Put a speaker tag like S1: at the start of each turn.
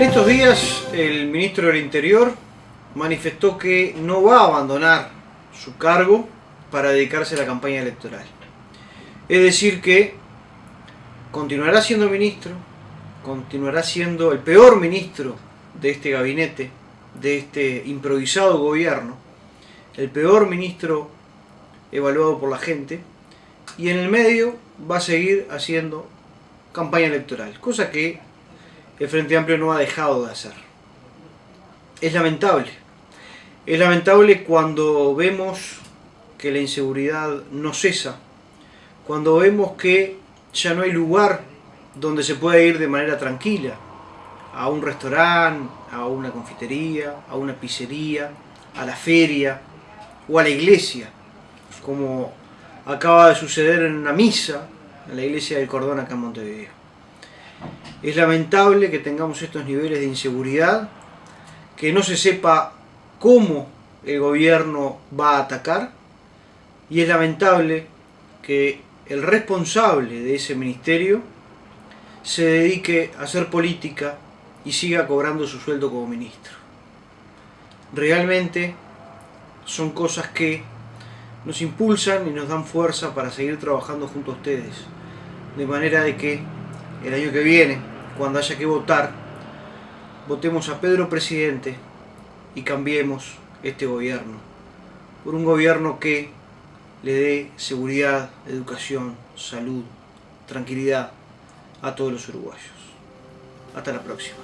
S1: En estos días el ministro del Interior manifestó que no va a abandonar su cargo para dedicarse a la campaña electoral. Es decir que continuará siendo ministro, continuará siendo el peor ministro de este gabinete, de este improvisado gobierno, el peor ministro evaluado por la gente, y en el medio va a seguir haciendo campaña electoral, cosa que el Frente Amplio no ha dejado de hacer. Es lamentable. Es lamentable cuando vemos que la inseguridad no cesa, cuando vemos que ya no hay lugar donde se pueda ir de manera tranquila, a un restaurante, a una confitería, a una pizzería, a la feria o a la iglesia, como acaba de suceder en una misa en la iglesia del Cordón acá en Montevideo. Es lamentable que tengamos estos niveles de inseguridad, que no se sepa cómo el gobierno va a atacar y es lamentable que el responsable de ese ministerio se dedique a hacer política y siga cobrando su sueldo como ministro. Realmente son cosas que nos impulsan y nos dan fuerza para seguir trabajando junto a ustedes, de manera de que el año que viene, cuando haya que votar, votemos a Pedro presidente y cambiemos este gobierno por un gobierno que le dé seguridad, educación, salud, tranquilidad a todos los uruguayos. Hasta la próxima.